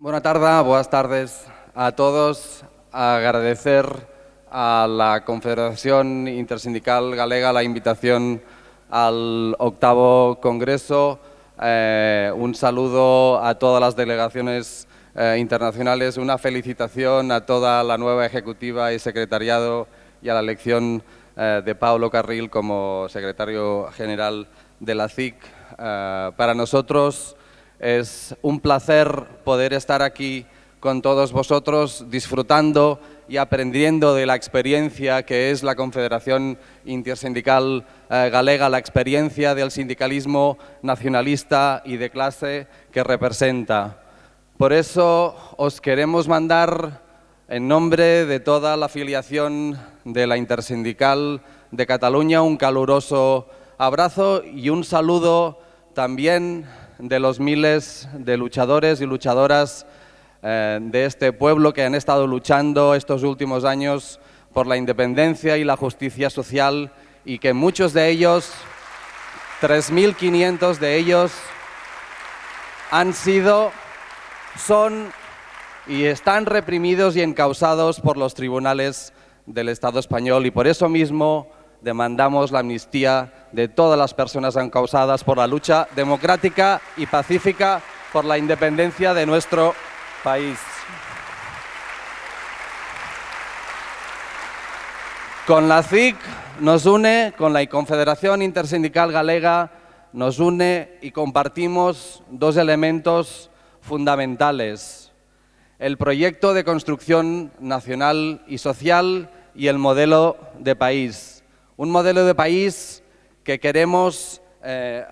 Buenas tardes, buenas tardes a todos. Agradecer a la Confederación Intersindical Galega la invitación al octavo Congreso. Eh, un saludo a todas las delegaciones eh, internacionales, una felicitación a toda la nueva ejecutiva y secretariado y a la elección eh, de Pablo Carril como secretario general de la CIC. para nosotros es un placer poder estar aquí con todos vosotros disfrutando y aprendiendo de la experiencia que es la Confederación Intersindical eh, Galega, la experiencia del sindicalismo nacionalista y de clase que representa. Por eso os queremos mandar, en nombre de toda la afiliación de la Intersindical de Cataluña, un caluroso abrazo y un saludo también de los miles de luchadores y luchadoras eh, de este pueblo que han estado luchando estos últimos años por la independencia y la justicia social y que muchos de ellos, 3.500 de ellos, han sido, son y están reprimidos y encausados por los tribunales del Estado español. Y por eso mismo demandamos la amnistía de todas las personas encausadas por la lucha democrática y pacífica por la independencia de nuestro país. Con la CIC nos une, con la Confederación Intersindical Galega, nos une y compartimos dos elementos fundamentales. El proyecto de construcción nacional y social y el modelo de país un modelo de país que queremos, eh,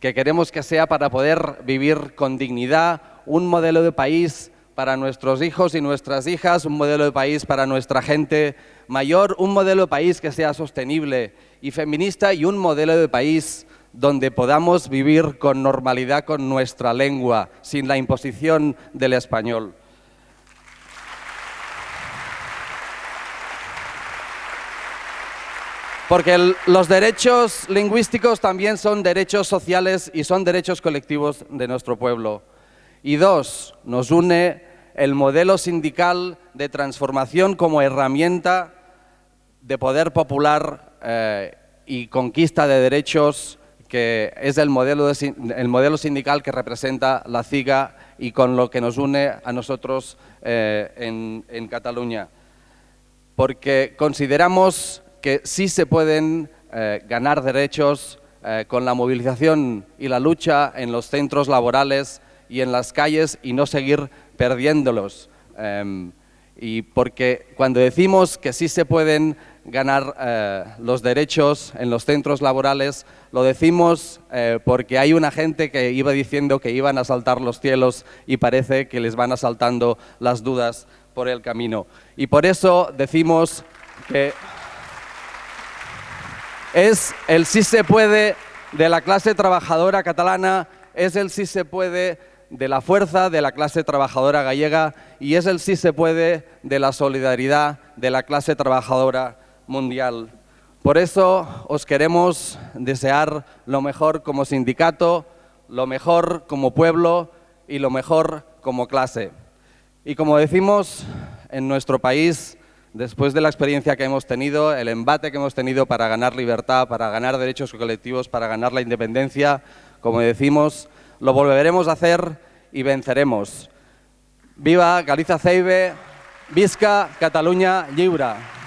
que queremos que sea para poder vivir con dignidad, un modelo de país para nuestros hijos y nuestras hijas, un modelo de país para nuestra gente mayor, un modelo de país que sea sostenible y feminista y un modelo de país donde podamos vivir con normalidad con nuestra lengua, sin la imposición del español. Porque los derechos lingüísticos también son derechos sociales y son derechos colectivos de nuestro pueblo. Y dos, nos une el modelo sindical de transformación como herramienta de poder popular eh, y conquista de derechos que es el modelo, el modelo sindical que representa la CIGA y con lo que nos une a nosotros eh, en, en Cataluña. Porque consideramos que sí se pueden eh, ganar derechos eh, con la movilización y la lucha en los centros laborales y en las calles y no seguir perdiéndolos. Em, y porque cuando decimos que sí se pueden ganar eh, los derechos en los centros laborales, lo decimos porque hay una gente que iba diciendo que iban a saltar los cielos y parece que les van asaltando las dudas por el camino. Y por eso decimos que es el sí se puede de la clase trabajadora catalana, es el sí se puede de la fuerza de la clase trabajadora gallega y es el sí se puede de la solidaridad de la clase trabajadora mundial. Por eso os queremos desear lo mejor como sindicato, lo mejor como pueblo y lo mejor como clase. Y como decimos en nuestro país, después de la experiencia que hemos tenido, el embate que hemos tenido para ganar libertad, para ganar derechos colectivos, para ganar la independencia, como decimos, lo volveremos a hacer y venceremos. Viva Galicia Ceibe, Visca Cataluña Lliure.